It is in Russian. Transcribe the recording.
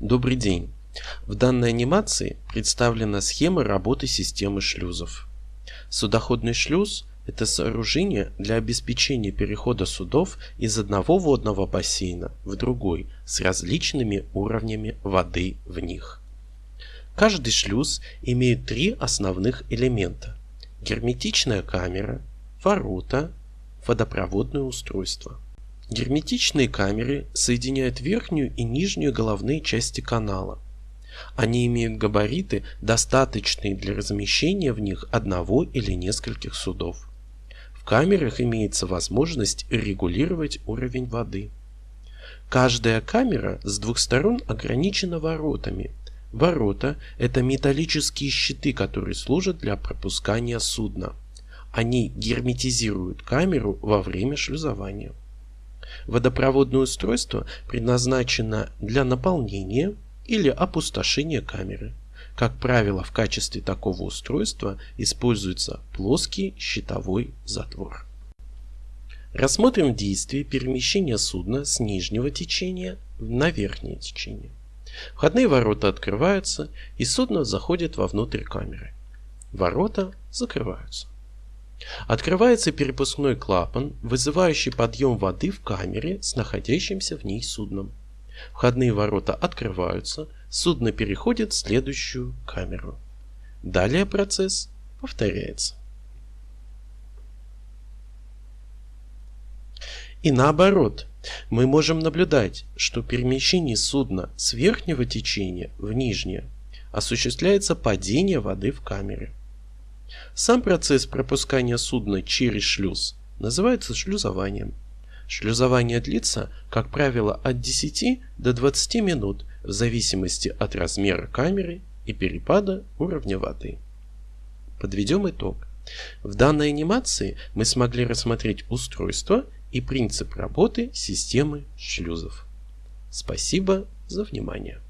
Добрый день! В данной анимации представлена схема работы системы шлюзов. Судоходный шлюз – это сооружение для обеспечения перехода судов из одного водного бассейна в другой с различными уровнями воды в них. Каждый шлюз имеет три основных элемента – герметичная камера, ворота, водопроводное устройство. Герметичные камеры соединяют верхнюю и нижнюю головные части канала. Они имеют габариты, достаточные для размещения в них одного или нескольких судов. В камерах имеется возможность регулировать уровень воды. Каждая камера с двух сторон ограничена воротами. Ворота – это металлические щиты, которые служат для пропускания судна. Они герметизируют камеру во время шлюзования. Водопроводное устройство предназначено для наполнения или опустошения камеры. Как правило, в качестве такого устройства используется плоский щитовой затвор. Рассмотрим действие перемещения судна с нижнего течения на верхнее течение. Входные ворота открываются, и судно заходит вовнутрь камеры. Ворота закрываются. Открывается перепускной клапан, вызывающий подъем воды в камере с находящимся в ней судном. Входные ворота открываются, судно переходит в следующую камеру. Далее процесс повторяется. И наоборот, мы можем наблюдать, что перемещение судна с верхнего течения в нижнее осуществляется падение воды в камере. Сам процесс пропускания судна через шлюз называется шлюзованием. Шлюзование длится, как правило, от 10 до 20 минут в зависимости от размера камеры и перепада уровня воды. Подведем итог. В данной анимации мы смогли рассмотреть устройство и принцип работы системы шлюзов. Спасибо за внимание.